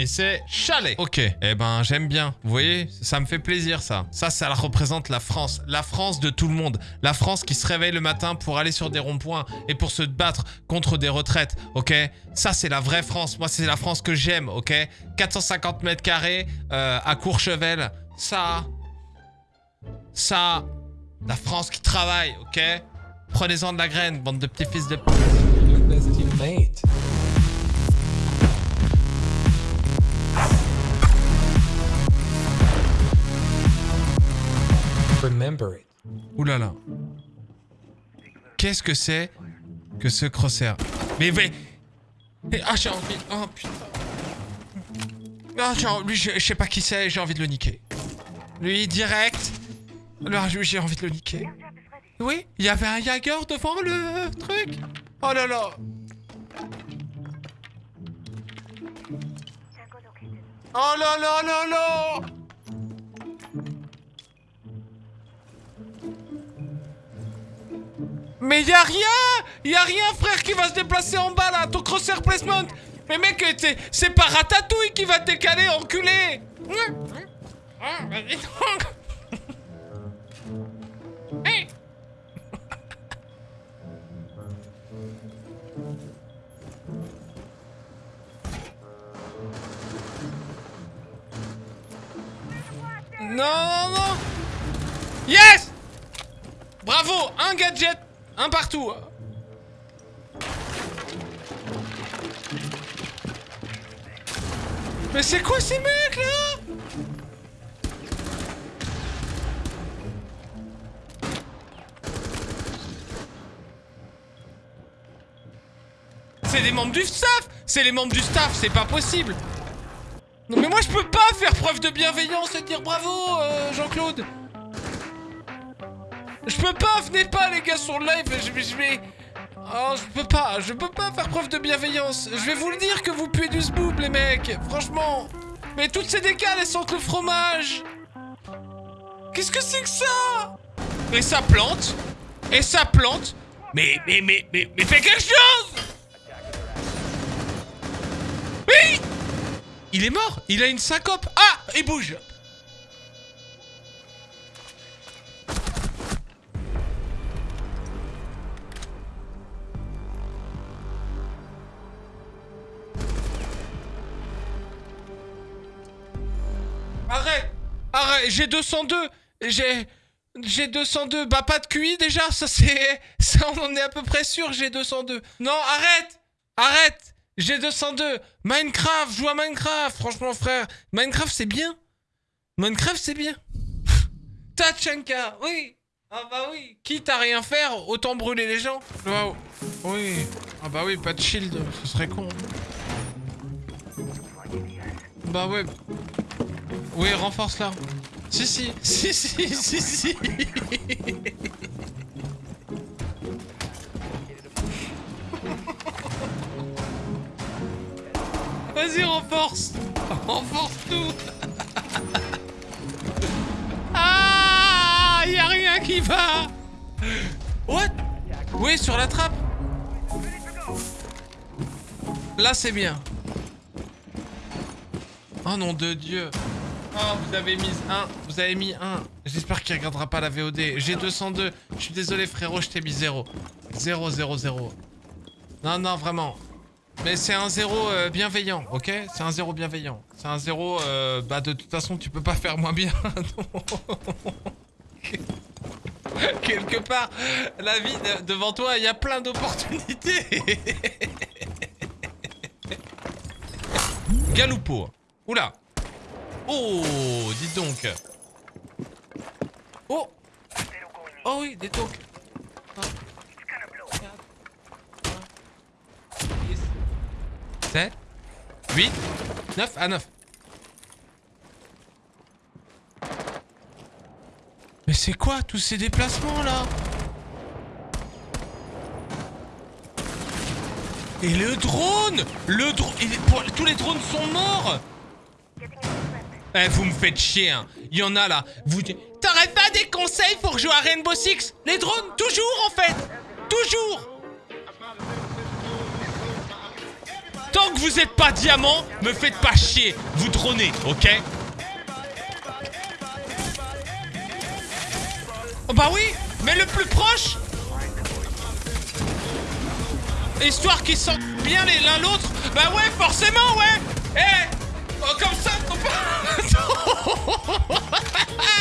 Et c'est chalet. Ok. Eh ben, j'aime bien. Vous voyez, ça me fait plaisir, ça. Ça, ça représente la France. La France de tout le monde. La France qui se réveille le matin pour aller sur des ronds-points et pour se battre contre des retraites. Ok? Ça, c'est la vraie France. Moi, c'est la France que j'aime. Ok? 450 mètres carrés euh, à Courchevel. Ça... Ça... La France qui travaille, ok? Prenez-en de la graine, bande de petits fils de... Remember it. Ouh là là. Qu'est-ce que c'est que ce crosshair? Mais mais... mais- ah j'ai envie... Oh putain. Ah lui je, sais pas qui c'est, j'ai envie de le niquer. Lui direct. J'ai envie de le niquer. Oui, il y avait un Jaeger devant le truc. Oh là là. Oh là là là là Mais y a rien Y a rien, frère, qui va se déplacer en bas, là Ton crosshair placement Mais mec, c'est pas Ratatouille qui va te décaler, enculé. Hey. Non, non, non Yes Bravo Un gadget Un partout Mais c'est quoi ces mecs là? C'est des membres du staff! C'est les membres du staff, c'est pas possible! Non mais moi je peux pas faire preuve de bienveillance et dire bravo euh, Jean-Claude je peux pas, venez pas les gars sur le live, je vais... Oh, je peux pas, je peux pas faire preuve de bienveillance. Je vais vous le dire que vous puez du zboob les mecs, franchement. Mais toutes ces décales, elles sentent le fromage. Qu'est-ce que c'est que ça? Et ça plante Et ça plante Mais, mais, mais, mais, mais fais quelque chose Oui Il est mort Il a une syncope Ah Il bouge J'ai 202 J'ai... J'ai 202 Bah pas de QI déjà, ça c'est... Ça on en est à peu près sûr, j'ai 202 Non, arrête Arrête J'ai 202 Minecraft, joue à Minecraft Franchement frère, Minecraft c'est bien. Minecraft c'est bien. Tachanka, oui. Ah bah oui. Quitte à rien faire, autant brûler les gens. Waouh. Oui. Ah bah oui, pas de shield, ce serait con. Bah ouais. Oui, renforce là. Si, si, si, si, si, si. Vas-y, renforce. Renforce tout. Ah, y a rien qui va. What? Oui, sur la trappe? Là, c'est bien. Oh nom de Dieu. Oh, vous avez mis un. Vous avez mis un. J'espère qu'il regardera pas la VOD. J'ai 202. Je suis désolé, frérot, je t'ai mis 0. 0, 0, 0. Non, non, vraiment. Mais c'est un 0 euh, bienveillant, ok? C'est un 0 bienveillant. C'est un 0, euh, bah de toute façon, tu peux pas faire moins bien. Quelque part, la vie de- devant toi, il y a plein d'opportunités. Galoupo. Oula. Oh, dites donc. Oh. Oh oui, des toques. 7, 8, 9, à 9. Mais c'est quoi tous ces déplacements là? Et le drone Le drone Tous les drones sont morts Eh, vous me faites chier, hein. Il y en a là. Vous. Pas des conseils pour jouer à Rainbow Six Les drones, toujours en fait Toujours Tant que vous êtes pas diamant, me faites pas chier. Vous dronez, ok? Oh bah oui, mais le plus proche Histoire qu'ils sentent bien l'un l'autre. Bah ouais, forcément, ouais Eh oh, Comme ça.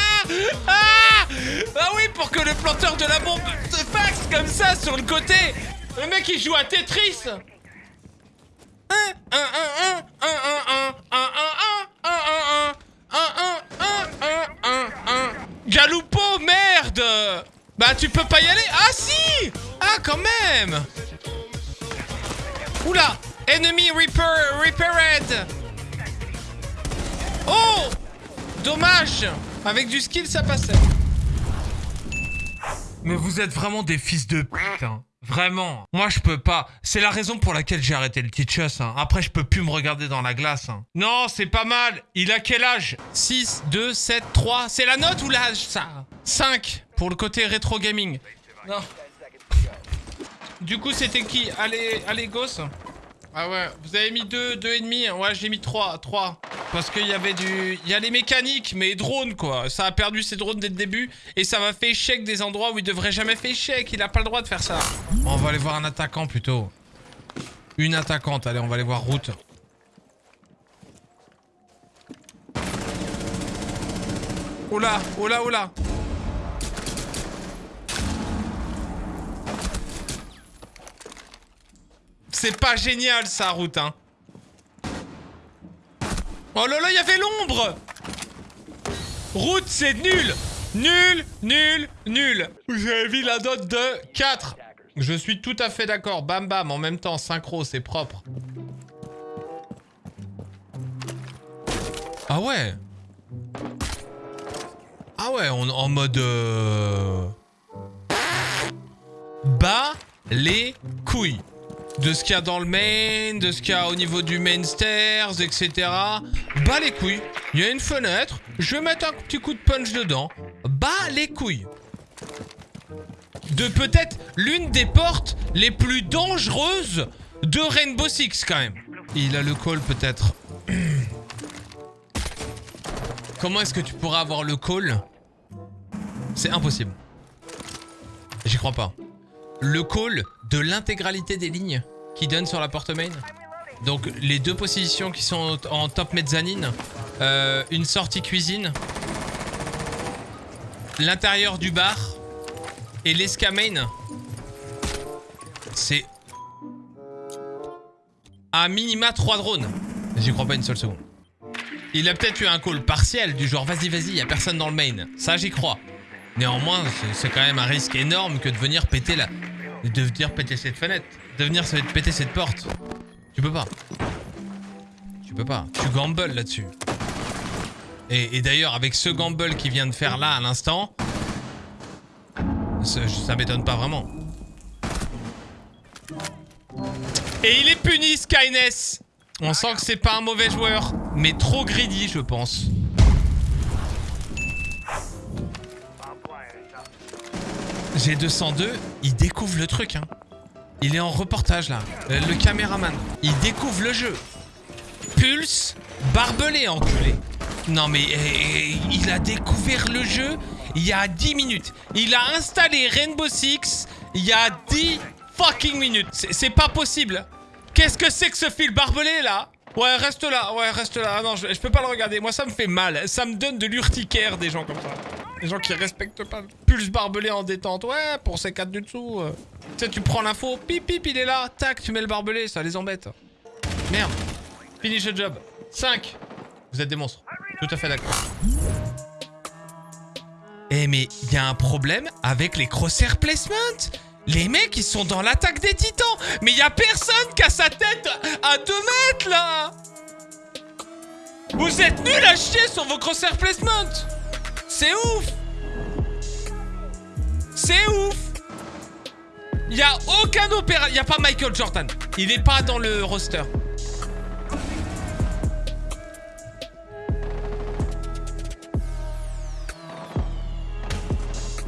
que le planteur de la bombe se fasse comme ça sur le côté Le mec il joue à Tetris Galoupo, merde Bah tu peux pas y aller Ah si Ah quand même Oula Enemy repair, repaired Oh Dommage Avec du skill ça passait mais vous êtes vraiment des fils de pute, hein. Vraiment. Moi, je peux pas. C'est la raison pour laquelle j'ai arrêté le teachers. Hein. Après, je peux plus me regarder dans la glace. Hein. Non, c'est pas mal. Il a quel âge? 6, 2, 7, 3. C'est la note ou l'âge, ça? 5, pour le côté rétro gaming. Non. Du coup, c'était qui? Allez, allez, gosse ah ouais, vous avez mis deux, deux et demi Ouais, j'ai mis trois, trois. Parce qu'il y avait du... Il y a les mécaniques, mais drones, quoi. Ça a perdu ses drones dès le début. Et ça m'a fait échec des endroits où il devrait jamais faire échec. Il a pas le droit de faire ça. On va aller voir un attaquant, plutôt. Une attaquante. Allez, on va aller voir route. Oula, oula, oula. C'est pas génial, ça, route, hein. Oh là là, il y avait l'ombre Route, c'est nul Nul, nul, nul avez vu la note de 4 Je suis tout à fait d'accord. Bam bam, en même temps, synchro, c'est propre. Ah ouais Ah ouais, on, en mode... Euh... Bas les couilles de ce qu'il y a dans le main, de ce qu'il y a au niveau du main stairs, etc. Bas les couilles. Il y a une fenêtre. Je vais mettre un petit coup de punch dedans. Bas les couilles. De peut-être l'une des portes les plus dangereuses de Rainbow Six quand même. Il a le call peut-être. Comment est-ce que tu pourras avoir le call C'est impossible. J'y crois pas le call de l'intégralité des lignes qui donnent sur la porte main. Donc les deux positions qui sont en top mezzanine, euh, une sortie cuisine, l'intérieur du bar et l'escamain. C'est à minima 3 drones. J'y crois pas une seule seconde. Il a peut-être eu un call partiel du genre vas-y vas-y, y a personne dans le main. Ça j'y crois. Néanmoins, c'est quand même un risque énorme que de venir péter la, de venir péter cette fenêtre. De venir péter cette porte. Tu peux pas. Tu peux pas. Tu gambles là-dessus. Et, d'ailleurs, avec ce gamble qu'il vient de faire là à l'instant, ça, ça m'étonne pas vraiment. Et il est puni, Skyness On sent que c'est pas un mauvais joueur, mais trop greedy, je pense. G202, il découvre le truc. Hein. Il est en reportage là. Euh, le caméraman. Il découvre le jeu. Pulse, barbelé, enculé. Non mais eh, eh, il a découvert le jeu il y a 10 minutes. Il a installé Rainbow Six il y a 10 fucking minutes. C'est pas possible. Qu'est-ce que c'est que ce fil barbelé là? Ouais, reste là. Ouais, reste là. Ah non, je peux pas le regarder. Moi, ça me fait mal. Ça me donne de l'urticaire des gens comme ça. Les gens qui respectent pas. Pulse barbelé en détente. Ouais, pour ces quatre du dessous. Tu sais, tu prends l'info. Pip, pip, il est là. Tac, tu mets le barbelé. Ça les embête. Merde. Finish the job. 5. Vous êtes des monstres. Tout à fait d'accord. Eh mais il y a un problème avec les crosshair placement Les mecs, ils sont dans l'attaque des titans Mais il y a personne qui a sa tête à 2 mètres, là Vous êtes nuls à chier sur vos crosshair placement c'est ouf. C'est ouf. Il a aucun opéra... Il y a pas Michael Jordan. Il est pas dans le roster.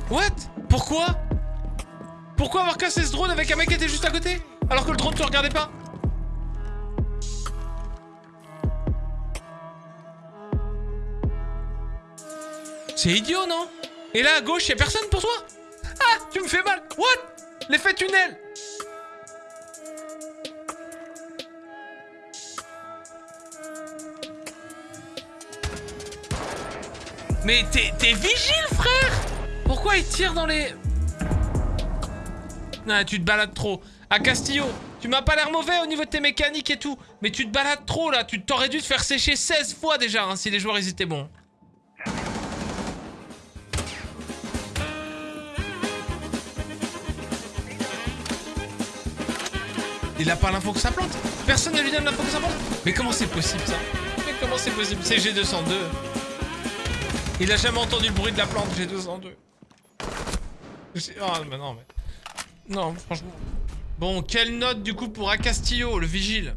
What? Pourquoi? Pourquoi avoir cassé ce drone avec un mec qui était juste à côté Alors que le drone te regardait pas? C'est idiot, non? Et là, à gauche, y a personne pour toi? Ah, tu me fais mal What? L'effet tunnel Mais t'es vigile, frère Pourquoi il tire dans les... Non, tu te balades trop. À Castillo, tu m'as pas l'air mauvais au niveau de tes mécaniques et tout. Mais tu te balades trop, là. Tu t'aurais dû te faire sécher 16 fois déjà, hein, si les joueurs, ils étaient bons. Il a pas l'info que ça plante. Personne ne lui donne l'info que ça plante. Mais comment c'est possible ça? Mais comment c'est possible? C'est G202. Il a jamais entendu le bruit de la plante G202. C'est- Ah mais non mais... Non franchement... Bon, quelle note du coup pour Acastillo, le vigile?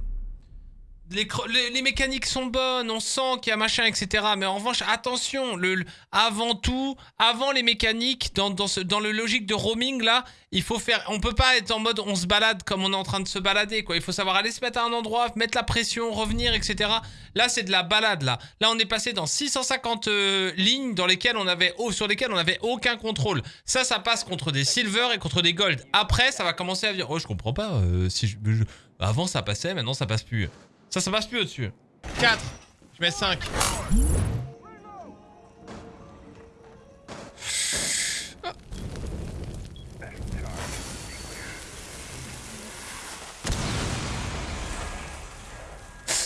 Les, les, mécaniques sont bonnes, on sent qu'il y a machin, etc. Mais en revanche, attention, le, avant tout, avant les mécaniques, dans, dans, le logique de roaming, là, il faut faire... On peut pas être en mode on se balade comme on est en train de se balader, quoi. Il faut savoir aller se mettre à un endroit, mettre la pression, revenir, etc. Là, c'est de la balade, là. Là, on est passé dans 650 euh, lignes dans lesquelles on avait, sur lesquelles on avait aucun contrôle. Ça, ça passe contre des silver et contre des gold. Après, ça va commencer à dire, oh, je comprends pas. euh, si je- Avant, ça passait, maintenant, ça passe plus. Ça, ça passe plus au-dessus. 4. Je mets 5.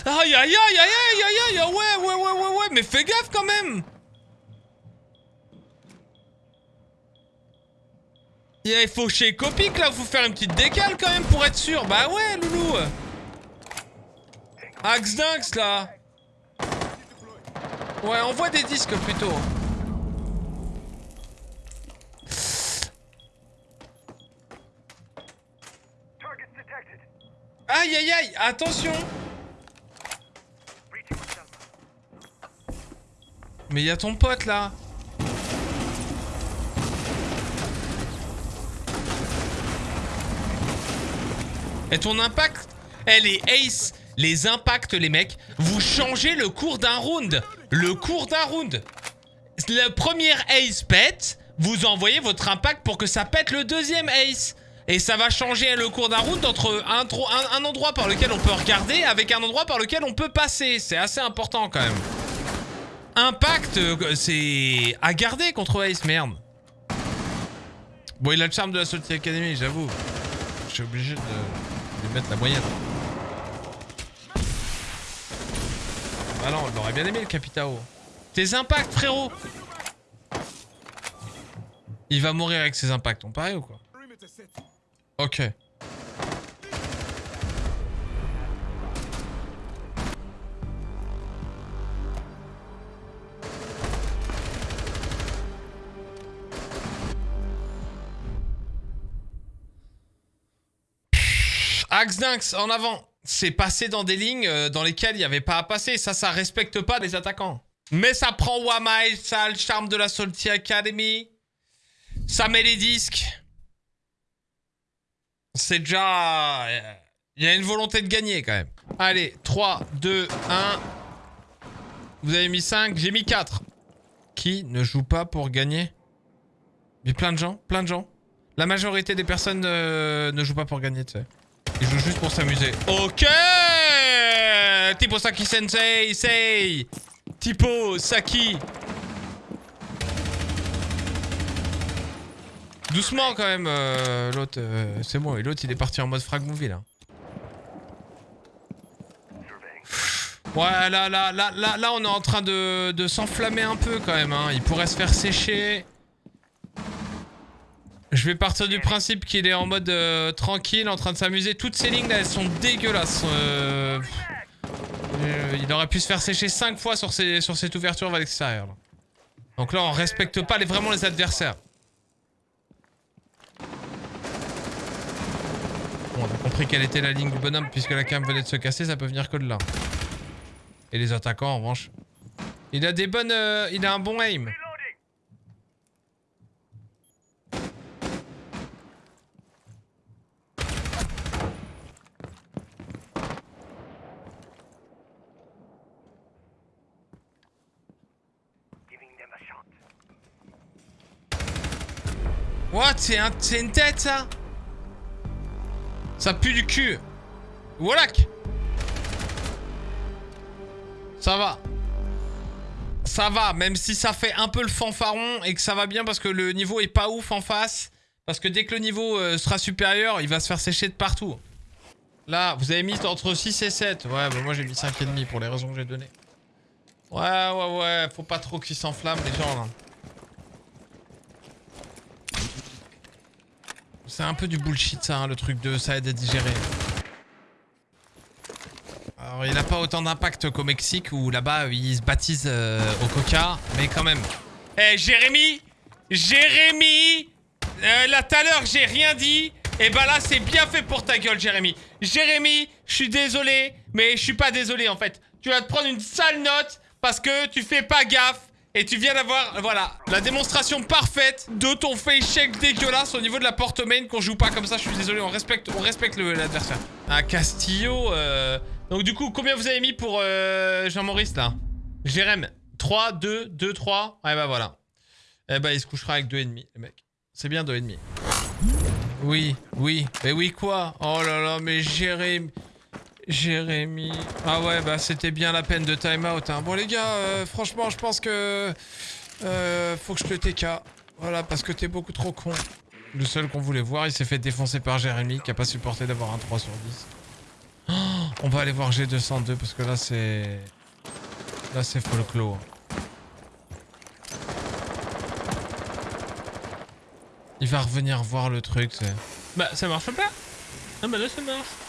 Aïe aïe aïe aïe aïe aïe aïe ouais ouais ouais ouais ouais mais fais gaffe quand même Il faut chez Copic là, faut faire une petite décale quand même pour être sûr. Bah ouais loulou Axe là. Ouais, envoie des disques plutôt. Aïe aïe aïe, attention. Mais y a ton pote là. Et ton impact Elle est ace Les impacts les mecs, vous changez le cours d'un round Le cours d'un round Le premier ace pète, vous envoyez votre impact pour que ça pète le deuxième ace et ça va changer le cours d'un round entre un, endroit par lequel on peut regarder avec un endroit par lequel on peut passer. C'est assez important quand même. Impact, euh, c'est à garder contre Ace, merde. Bon, il a le charme de la Salty Academy, j'avoue. Je suis obligé de mettre la moyenne. Ah non, on l'aurait bien aimé le Capitao. Tes impacts, frérot Il va mourir avec ses impacts, on parie ou quoi Ok. Axe Dynx, en avant. C'est passé dans des lignes euh, dans lesquelles il n'y avait pas à passer. Ça, ça respecte pas les attaquants. Mais ça prend Wamai, ça a le charme de la Salty Academy. Ça met les disques. C'est déjà... euh, Il y a une volonté de gagner quand même. Allez, 3, 2, 1. Vous avez mis 5, j'ai mis 4. Qui ne joue pas pour gagner? Mais plein de gens, plein de gens. La majorité des personnes euh, ne jouent pas pour gagner, tu sais. Ils jouent juste pour s'amuser. Ok Tipo Saki Sensei, say Tipo Saki Doucement quand même, euh, l'autre, euh, c'est bon, et l'autre il est parti en mode frag movie là. Ouais, là, là, là, là, là, on est en train de, de s'enflammer un peu quand même, hein. Il pourrait se faire sécher. Je vais partir du principe qu'il est en mode euh, tranquille, en train de s'amuser. Toutes ces lignes là, elles sont dégueulasses. Euh, euh, il aurait pu se faire sécher 5 fois sur, cette ouverture vers l'extérieur. Donc là, on respecte pas les, vraiment les adversaires. Bon, on a compris quelle était la ligne du bonhomme, puisque la cam venait de se casser, ça peut venir que de là. Et les attaquants, en revanche. Il a des bonnes... euh, il a un bon aim. C'est un, une tête, ça Ça pue du cul. Voilà. Ça va. Ça va, même si ça fait un peu le fanfaron et que ça va bien parce que le niveau est pas ouf en face. Parce que dès que le niveau euh, sera supérieur, il va se faire sécher de partout. Là, vous avez mis entre 6 et 7. Ouais, bah moi j'ai mis 5,5 pour les raisons que j'ai données. Ouais, ouais, ouais, faut pas trop qu'ils s'enflamment les gens là. C'est un peu du bullshit ça, hein, le truc de ça aide à digérer. Alors il a pas autant d'impact qu'au Mexique où là-bas ils se baptisent euh, au coca, mais quand même. Eh Jérémy Jérémy euh, Là j'ai rien dit, et bah là c'est bien fait pour ta gueule Jérémy. Jérémy, je suis désolé, mais je suis pas désolé en fait. Tu vas te prendre une sale note parce que tu fais pas gaffe et tu viens d'avoir, voilà, la démonstration parfaite de ton face check dégueulasse au niveau de la porte main qu'on joue pas comme ça. Je suis désolé, on respecte, on respecte l'adversaire. Un Castillo, euh... donc du coup, combien vous avez mis pour euh, Jean-Maurice là? Jérém, 3, 2, 2, 3. Ouais bah voilà. Eh bah il se couchera avec 2,5 le mec. C'est bien 2,5. Oui, oui. Mais oui quoi? Oh là là, mais Jérémy... Jérémy... Ah ouais, bah c'était bien la peine de time out. Hein. Bon les gars, euh, franchement, je pense que... euh, faut que je te TK. Voilà, parce que t'es beaucoup trop con. Le seul qu'on voulait voir, il s'est fait défoncer par Jérémy, qui a pas supporté d'avoir un 3 sur 10. Oh, on va aller voir G202, parce que là, c'est... Là, c'est folklore. Il va revenir voir le truc, c'est... Bah, ça marche pas Ah bah là, ça marche.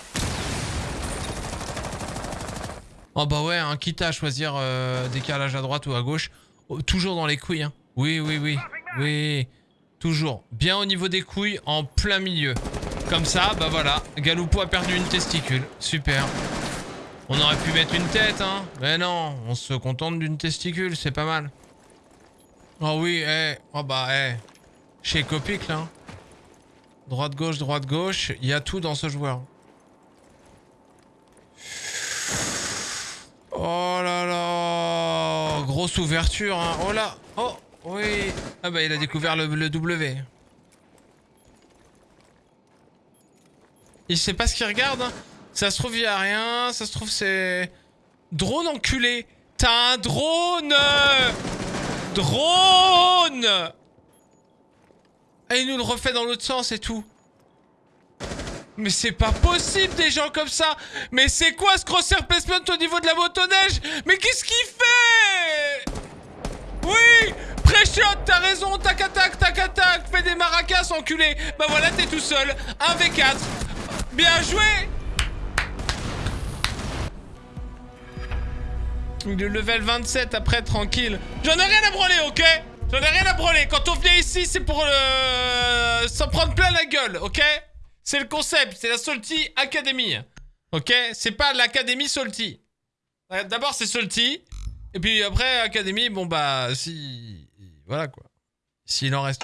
Oh bah ouais, hein, quitte à choisir euh, décalage à droite ou à gauche, oh, toujours dans les couilles. Hein. Oui, oui, oui, oui, toujours. Bien au niveau des couilles, en plein milieu. Comme ça, bah voilà, Galoupo a perdu une testicule. Super. On aurait pu mettre une tête, hein. Mais non, on se contente d'une testicule, c'est pas mal. Oh oui, eh, oh bah, eh. Chez Copic, là. hein. Droite-gauche, droite-gauche, il y a tout dans ce joueur. Oh là là Grosse ouverture, hein. Oh là Oh Oui Ah bah il a découvert le, W. Il sait pas ce qu'il regarde, hein. Ça se trouve, il y a rien. Ça se trouve, c'est... Drone enculé T'as un drone Drone Et il nous le refait dans l'autre sens et tout. Mais c'est pas possible des gens comme ça Mais c'est quoi ce crosshair placement au niveau de la motoneige? Mais qu'est-ce qu'il fait? Oui Pré-shot, t'as raison, tac attaque, tac attaque, fais des maracas enculé Bah voilà, t'es tout seul, 1v4 Bien joué Le level 27 après, tranquille. J'en ai rien à branler, ok? J'en ai rien à branler. Quand on vient ici, c'est pour euh, s'en prendre plein la gueule, ok? C'est le concept, c'est la Salty Academy. Ok? C'est pas l'Académie Salty. Euh, D'abord, c'est Salty. Et puis après, Académie, bon bah, si... Voilà quoi. S'il en reste...